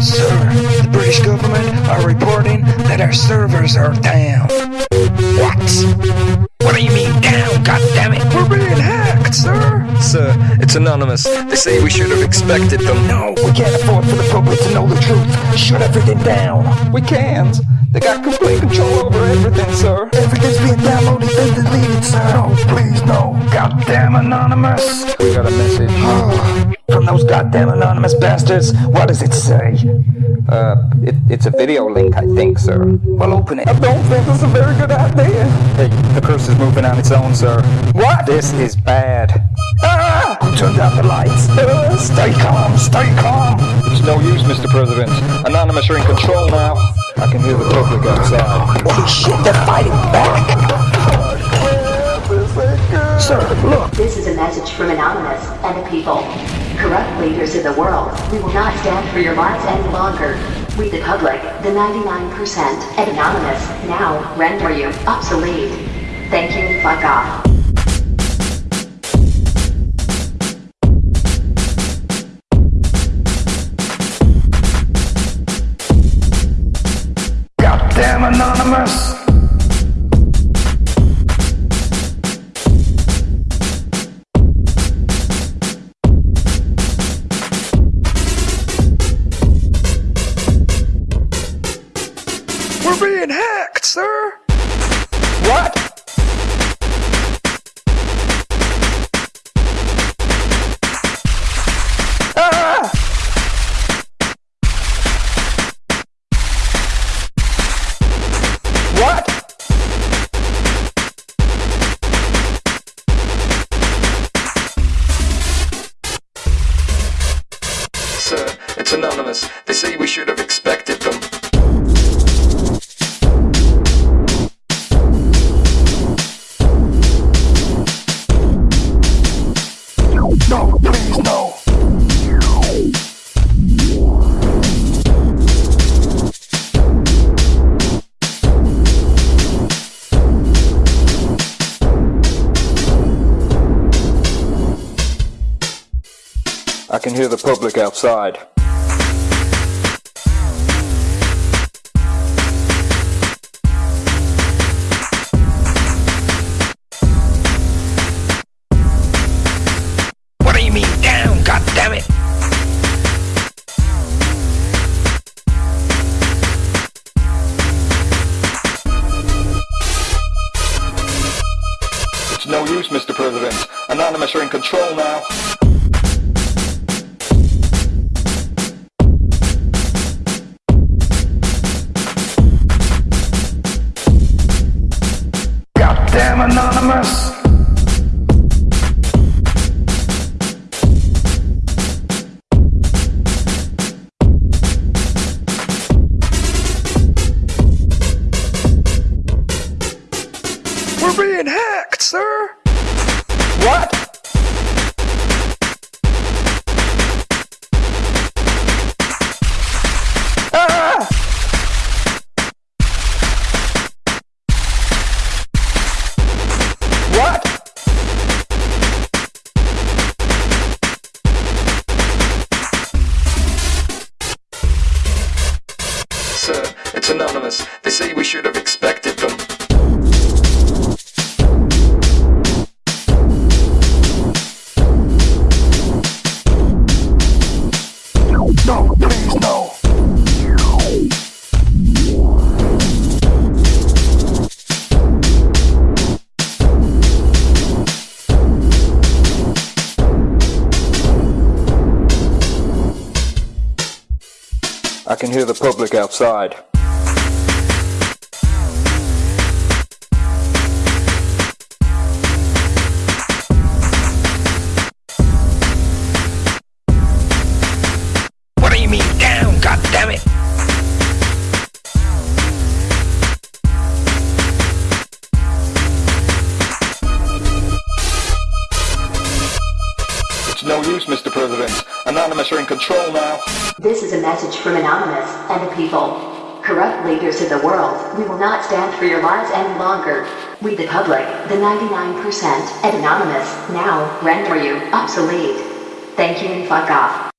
Sir, the British government are reporting that our servers are down. What? What do you mean down? God damn it! We're being hacked, sir. Sir, uh, it's anonymous. They say we should have expected them. No, we can't afford for the public to know the truth. Shut everything down. We can't. They got complete control over everything, sir. Everything's being downloaded and deleted, sir. No, please, no. Goddamn anonymous. We got a message. Oh. From those goddamn anonymous bastards. What does it say? Uh, it, it's a video link, I think, sir. Well, open it. I don't think that's a very good idea. Hey, the cursor's moving on its own, sir. What? This is bad. Ah! Who turned out the lights? Uh, stay calm, stay calm. It's no use, Mr. President. Anonymous are in control now. I can hear the public outside. Holy shit, they're fighting back. Sir, look. This is a message from Anonymous and the people. Corrupt leaders of the world, we will not stand for your lies any longer. We the public, the 99%, and Anonymous, now render you obsolete. Thank you, fuck off. We're being hacked, sir. What? I can hear the public outside. What do you mean down? God damn it! It's no use, Mr. President. Anonymous are in control now. Anonymous! We're being hacked, sir. What? I can hear the public outside. Mr. President. Anonymous are in control now. This is a message from Anonymous and the people. Corrupt leaders of the world, we will not stand for your lies any longer. We the public, the 99%, and Anonymous, now render you obsolete. Thank you and fuck off.